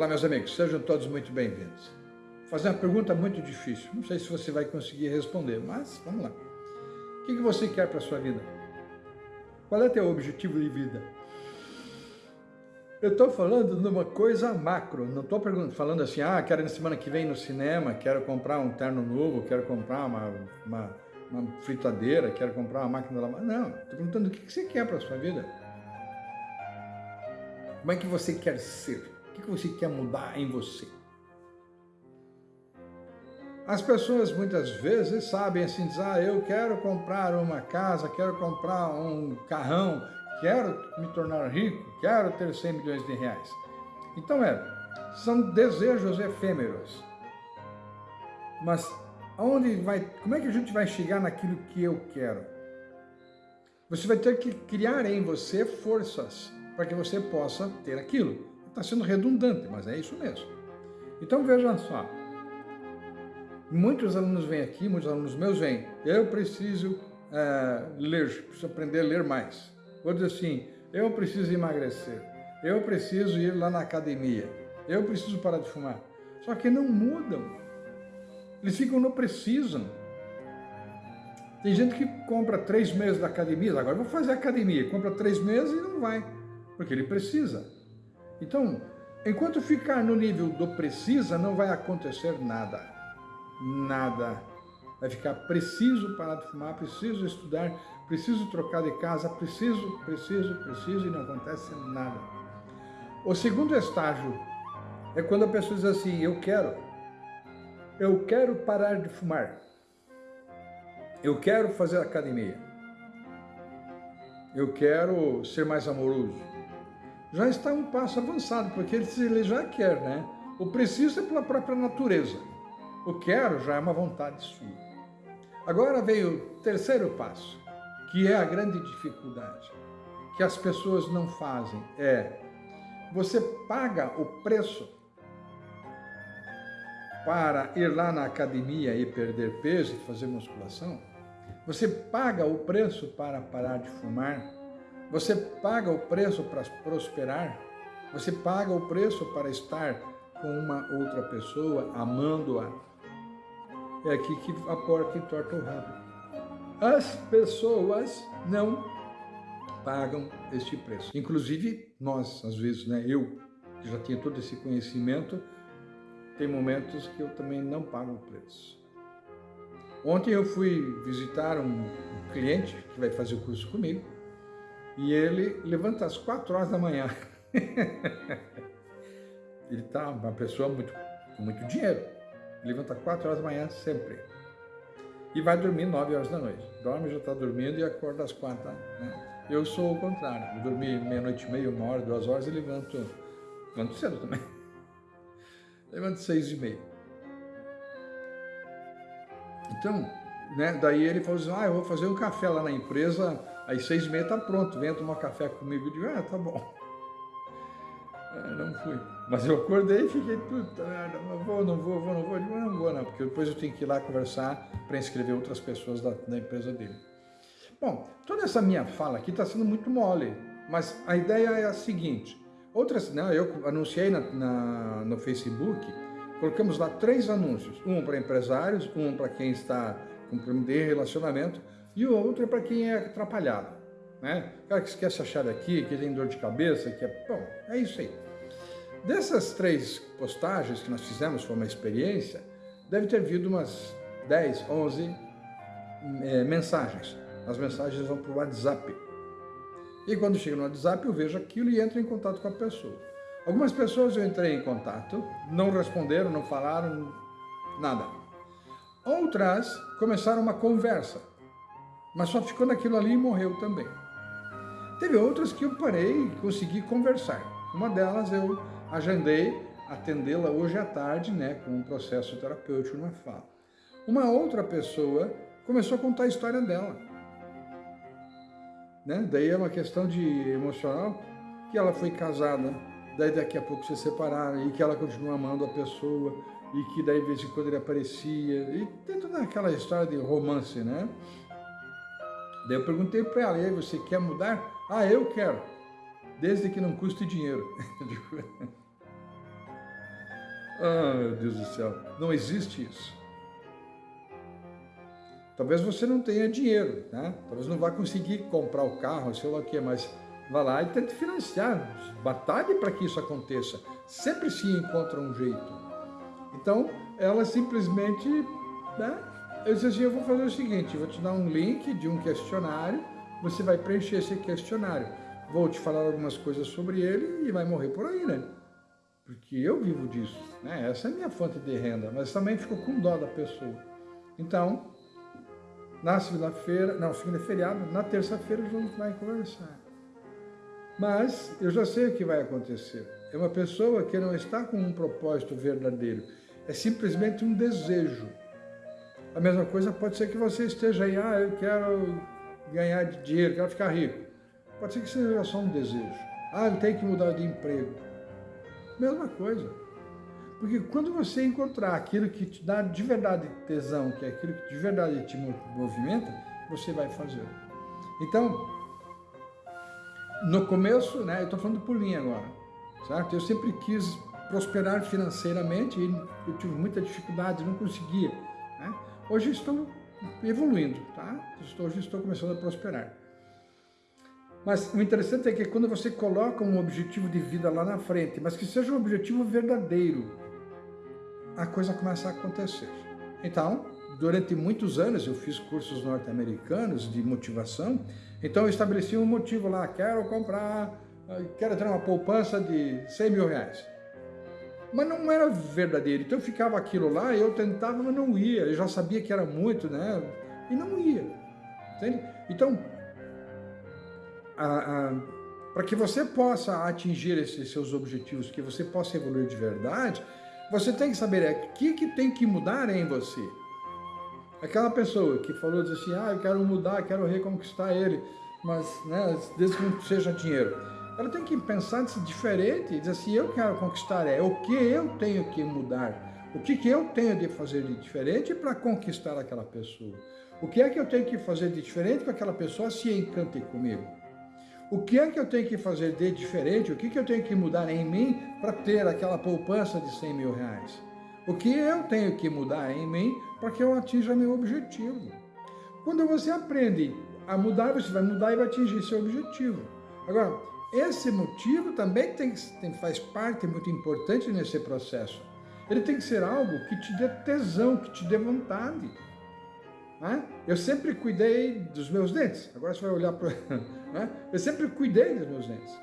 Olá, meus amigos, sejam todos muito bem-vindos. Vou fazer uma pergunta muito difícil, não sei se você vai conseguir responder, mas vamos lá. O que você quer para a sua vida? Qual é o teu objetivo de vida? Eu estou falando de uma coisa macro, não estou falando assim, ah, quero na semana que vem no cinema, quero comprar um terno novo, quero comprar uma, uma, uma fritadeira, quero comprar uma máquina de lavar. Não, estou perguntando o que você quer para a sua vida. Como é que você quer ser? O que você quer mudar em você? As pessoas muitas vezes sabem assim, dizer, ah, eu quero comprar uma casa, quero comprar um carrão, quero me tornar rico, quero ter 100 milhões de reais. Então é, são desejos efêmeros. Mas aonde vai, como é que a gente vai chegar naquilo que eu quero? Você vai ter que criar em você forças para que você possa ter aquilo. Está sendo redundante, mas é isso mesmo. Então veja só, muitos alunos vêm aqui, muitos alunos meus vêm, eu preciso é, ler, preciso aprender a ler mais. Dizer assim, eu preciso emagrecer, eu preciso ir lá na academia, eu preciso parar de fumar. Só que não mudam. Eles ficam no precisam. Tem gente que compra três meses da academia, agora vou fazer academia, compra três meses e não vai, porque ele precisa. Então, enquanto ficar no nível do precisa, não vai acontecer nada. Nada. Vai ficar preciso parar de fumar, preciso estudar, preciso trocar de casa, preciso, preciso, preciso e não acontece nada. O segundo estágio é quando a pessoa diz assim, eu quero, eu quero parar de fumar, eu quero fazer academia, eu quero ser mais amoroso. Já está um passo avançado, porque ele já quer, né? O preciso é pela própria natureza. O quero já é uma vontade sua. Agora veio o terceiro passo que é a grande dificuldade, que as pessoas não fazem, é você paga o preço para ir lá na academia e perder peso e fazer musculação, você paga o preço para parar de fumar, você paga o preço para prosperar, você paga o preço para estar com uma outra pessoa, amando-a. É aqui que a porca entorta o rabo as pessoas não pagam este preço. Inclusive nós, às vezes, né, eu, que já tinha todo esse conhecimento, tem momentos que eu também não pago o preço. Ontem eu fui visitar um cliente que vai fazer o curso comigo e ele levanta às quatro horas da manhã. ele está uma pessoa muito, com muito dinheiro. Levanta às quatro horas da manhã sempre e vai dormir 9 horas da noite. Dorme, já está dormindo e acorda às 4. Né? Eu sou o contrário. Eu dormi meia-noite e meia, uma hora, duas horas e levanto, levanto cedo também. levanto seis e meia. Então, né, daí ele falou assim, ah, eu vou fazer um café lá na empresa, às seis e meia está pronto, venha tomar café comigo. Eu digo, ah, tá bom. É, não fui. Mas eu acordei e fiquei, puta merda, não vou, não vou, vou, não vou. Digo, não vou não, porque depois eu tenho que ir lá conversar para inscrever outras pessoas da, da empresa dele. Bom, toda essa minha fala aqui está sendo muito mole, mas a ideia é a seguinte. Outras, né, eu anunciei na, na, no Facebook, colocamos lá três anúncios. Um para empresários, um para quem está com problema de relacionamento e o outro é para quem é atrapalhado né? O cara que quer se achar aqui, que tem dor de cabeça, que é... Bom, é isso aí. Dessas três postagens que nós fizemos, foi uma experiência, deve ter vindo umas 10, 11 é, mensagens. As mensagens vão para o WhatsApp. E quando chega no WhatsApp, eu vejo aquilo e entro em contato com a pessoa. Algumas pessoas eu entrei em contato, não responderam, não falaram, nada. Outras começaram uma conversa, mas só ficou naquilo ali e morreu também. Teve outras que eu parei e consegui conversar. Uma delas eu agendei atendê-la hoje à tarde, né, com um processo terapêutico numa fala. Uma outra pessoa começou a contar a história dela. Né? Daí é uma questão de emocional, que ela foi casada, daí daqui a pouco se separaram, e que ela continua amando a pessoa, e que daí de vez em quando ele aparecia, e tem toda aquela história de romance, né? Daí eu perguntei para ela, e aí, você quer mudar? Ah, eu quero, desde que não custe dinheiro. Ah, meu Deus do céu, não existe isso. Talvez você não tenha dinheiro, né? Talvez não vá conseguir comprar o carro, sei lá o que, mas vá lá e tente financiar, batalhe para que isso aconteça. Sempre se encontra um jeito. Então, ela simplesmente, né? Eu disse assim, eu vou fazer o seguinte, vou te dar um link de um questionário, você vai preencher esse questionário. Vou te falar algumas coisas sobre ele e vai morrer por aí, né? Porque eu vivo disso, né? Essa é a minha fonte de renda, mas também fico com dó da pessoa. Então, na segunda-feira, não, segunda é feriado, na terça-feira a gente vai conversar. Mas eu já sei o que vai acontecer. É uma pessoa que não está com um propósito verdadeiro, é simplesmente um desejo. A mesma coisa pode ser que você esteja aí, ah, eu quero ganhar dinheiro, quero ficar rico. Pode ser que seja só um desejo. Ah, eu tenho que mudar de emprego. Mesma coisa. Porque quando você encontrar aquilo que te dá de verdade tesão, que é aquilo que de verdade te movimenta, você vai fazer. Então, no começo, né, eu estou falando por mim agora, certo? Eu sempre quis prosperar financeiramente e eu tive muita dificuldade, não conseguia. Hoje estou evoluindo, tá? Hoje estou começando a prosperar. Mas o interessante é que quando você coloca um objetivo de vida lá na frente, mas que seja um objetivo verdadeiro, a coisa começa a acontecer. Então, durante muitos anos eu fiz cursos norte-americanos de motivação, então eu estabeleci um motivo lá, quero comprar, quero ter uma poupança de 100 mil reais. Mas não era verdadeiro, então eu ficava aquilo lá, eu tentava, mas não ia, eu já sabia que era muito, né? E não ia, entende? Então, para que você possa atingir esses seus objetivos, que você possa evoluir de verdade, você tem que saber é, o que, que tem que mudar em você. Aquela pessoa que falou assim, ah, eu quero mudar, quero reconquistar ele, mas né, desde que não seja dinheiro. Ela tem que pensar diferente e dizer assim, eu quero conquistar é o que eu tenho que mudar, o que, que eu tenho de fazer de diferente para conquistar aquela pessoa. O que é que eu tenho que fazer de diferente para que aquela pessoa se encante comigo? O que é que eu tenho que fazer de diferente? O que, que eu tenho que mudar em mim para ter aquela poupança de 100 mil reais? O que eu tenho que mudar em mim para que eu atinja meu objetivo? Quando você aprende a mudar, você vai mudar e vai atingir seu objetivo. Agora, esse motivo também tem, tem, faz parte muito importante nesse processo. Ele tem que ser algo que te dê tesão, que te dê vontade. Né? Eu sempre cuidei dos meus dentes. Agora você vai olhar para... Né? Eu sempre cuidei dos meus dentes.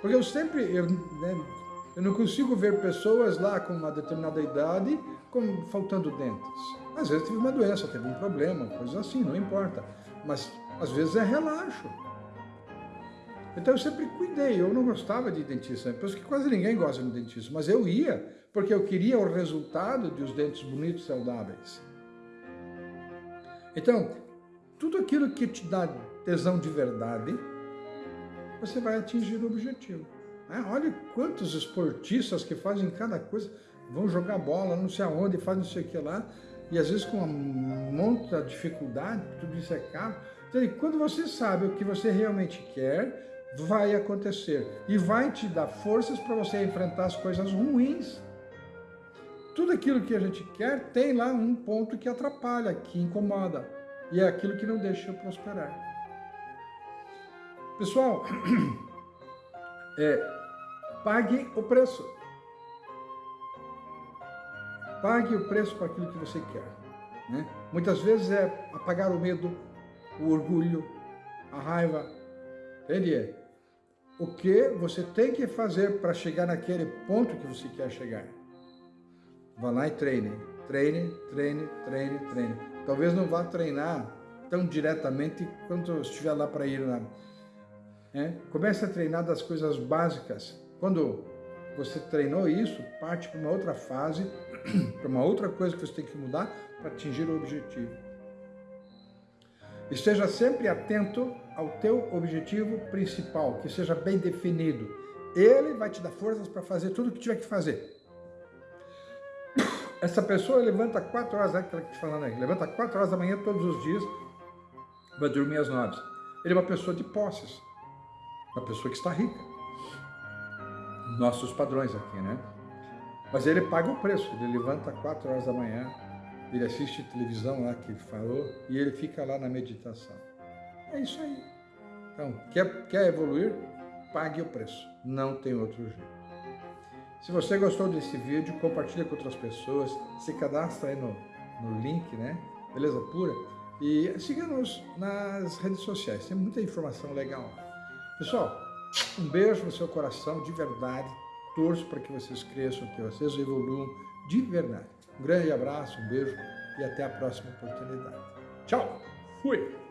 Porque eu sempre... Eu, né, eu não consigo ver pessoas lá com uma determinada idade com, faltando dentes. Às vezes teve uma doença, teve um problema, coisa assim, não importa. Mas às vezes é relaxo. Então eu sempre cuidei, eu não gostava de dentista, penso que quase ninguém gosta de dentista, mas eu ia porque eu queria o resultado de os dentes bonitos e saudáveis. Então, tudo aquilo que te dá tesão de verdade, você vai atingir o objetivo. Né? Olha quantos esportistas que fazem cada coisa, vão jogar bola, não sei aonde, fazem não sei o que lá, e às vezes com um monte de dificuldade, tudo isso é caro. Então, quando você sabe o que você realmente quer, vai acontecer. E vai te dar forças para você enfrentar as coisas ruins tudo aquilo que a gente quer tem lá um ponto que atrapalha, que incomoda. E é aquilo que não deixa eu prosperar. Pessoal, é, pague o preço. Pague o preço para aquilo que você quer. Né? Muitas vezes é apagar o medo, o orgulho, a raiva. Entende? O que você tem que fazer para chegar naquele ponto que você quer chegar. Vá lá e treine. Treine, treine, treine, treine. Talvez não vá treinar tão diretamente quanto estiver lá para ir lá. É? Comece a treinar das coisas básicas. Quando você treinou isso, parte para uma outra fase, para uma outra coisa que você tem que mudar para atingir o objetivo. Esteja sempre atento ao teu objetivo principal, que seja bem definido. Ele vai te dar forças para fazer tudo o que tiver que fazer. Essa pessoa levanta 4 horas, aquela que falando aí, levanta 4 horas da manhã todos os dias, vai dormir às 9. Ele é uma pessoa de posses, uma pessoa que está rica. Nossos padrões aqui, né? Mas ele paga o preço, ele levanta 4 horas da manhã, ele assiste televisão lá que ele falou e ele fica lá na meditação. É isso aí. Então, quer, quer evoluir? Pague o preço. Não tem outro jeito. Se você gostou desse vídeo, compartilha com outras pessoas, se cadastra aí no, no link, né? Beleza pura? E siga-nos nas redes sociais, tem muita informação legal. Pessoal, um beijo no seu coração, de verdade. Torço para que vocês cresçam, que vocês evoluam de verdade. Um grande abraço, um beijo e até a próxima oportunidade. Tchau! Fui!